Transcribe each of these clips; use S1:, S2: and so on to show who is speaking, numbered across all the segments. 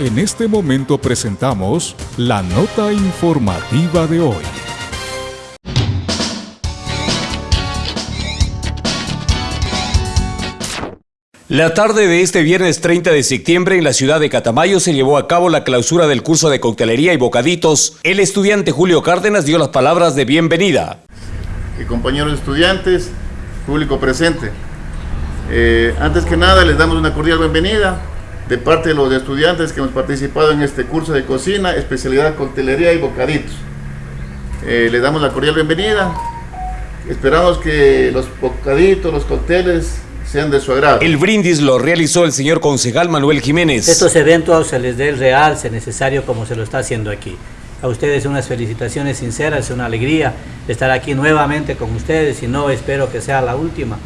S1: En este momento presentamos la nota informativa de hoy.
S2: La tarde de este viernes 30 de septiembre en la ciudad de Catamayo se llevó a cabo la clausura del curso de coctelería y bocaditos. El estudiante Julio Cárdenas dio las palabras de bienvenida.
S3: Y compañeros estudiantes, público presente, eh, antes que nada les damos una cordial bienvenida de parte de los estudiantes que hemos participado en este curso de cocina, especialidad coctelería y bocaditos. Eh, les damos la cordial bienvenida. Esperamos que los bocaditos, los cócteles sean de su agrado.
S2: El brindis lo realizó el señor concejal Manuel Jiménez.
S4: Estos eventos se les dé el real, se necesario como se lo está haciendo aquí. A ustedes unas felicitaciones sinceras, es una alegría estar aquí nuevamente con ustedes y no espero que sea la última,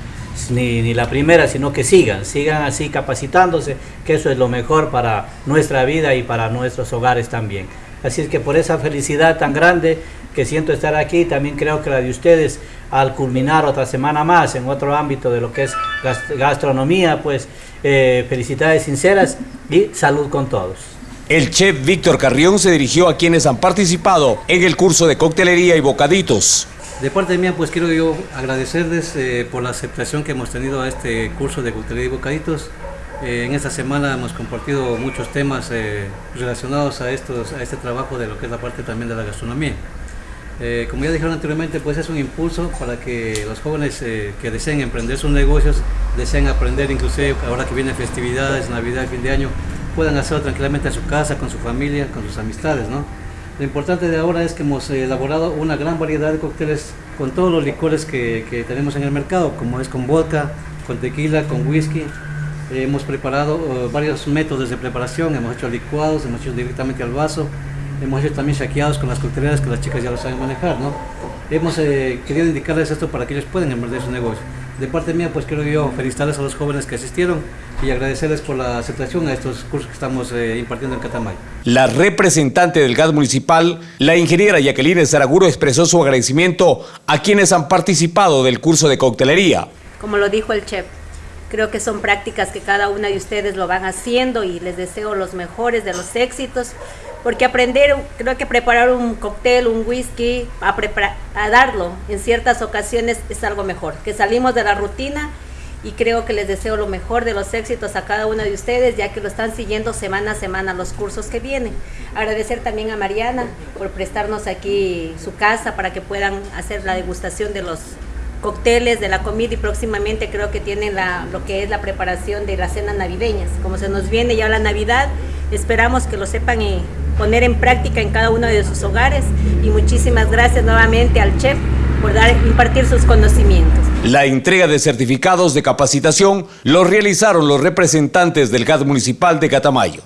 S4: ni, ni la primera, sino que sigan, sigan así capacitándose, que eso es lo mejor para nuestra vida y para nuestros hogares también. Así es que por esa felicidad tan grande que siento estar aquí, también creo que la de ustedes al culminar otra semana más en otro ámbito de lo que es gastronomía, pues eh, felicidades sinceras y salud con todos.
S2: El chef Víctor Carrión se dirigió a quienes han participado en el curso de coctelería y bocaditos.
S5: De parte mía, pues quiero yo agradecerles eh, por la aceptación que hemos tenido a este curso de coctelería y bocaditos. Eh, en esta semana hemos compartido muchos temas eh, relacionados a, estos, a este trabajo de lo que es la parte también de la gastronomía. Como ya dijeron anteriormente, pues es un impulso para que los jóvenes que deseen emprender sus negocios, deseen aprender inclusive ahora que vienen festividades, Navidad, fin de año, puedan hacerlo tranquilamente en su casa, con su familia, con sus amistades. ¿no? Lo importante de ahora es que hemos elaborado una gran variedad de cócteles con todos los licores que, tenemos en el mercado, como es con vodka, con tequila, con whisky, hemos preparado uh, varios métodos de preparación, hemos hecho licuados, hemos hecho directamente al vaso, hemos hecho también shakeados con las cocteleras que las chicas ya lo saben manejar, ¿no? Hemos eh, querido indicarles esto para que ellos puedan emprender su negocio. De parte mía, pues quiero yo felicitarles a los jóvenes que asistieron y agradecerles por la aceptación a estos cursos que estamos eh, impartiendo en Catamayo.
S2: La representante del gas municipal, la ingeniera Jacqueline Zaraguro, expresó su agradecimiento a quienes han participado del curso de coctelería.
S6: Como lo dijo el chef, Creo que son prácticas que cada una de ustedes lo van haciendo y les deseo los mejores de los éxitos, porque aprender, creo que preparar un cóctel, un whisky, a, a darlo en ciertas ocasiones es algo mejor, que salimos de la rutina y creo que les deseo lo mejor de los éxitos a cada una de ustedes, ya que lo están siguiendo semana a semana los cursos que vienen. Agradecer también a Mariana por prestarnos aquí su casa para que puedan hacer la degustación de los cócteles de la comida y próximamente creo que tienen la, lo que es la preparación de las cenas navideñas. Como se nos viene ya la Navidad, esperamos que lo sepan y poner en práctica en cada uno de sus hogares y muchísimas gracias nuevamente al chef por impartir sus conocimientos.
S2: La entrega de certificados de capacitación lo realizaron los representantes del GAD municipal de Catamayo.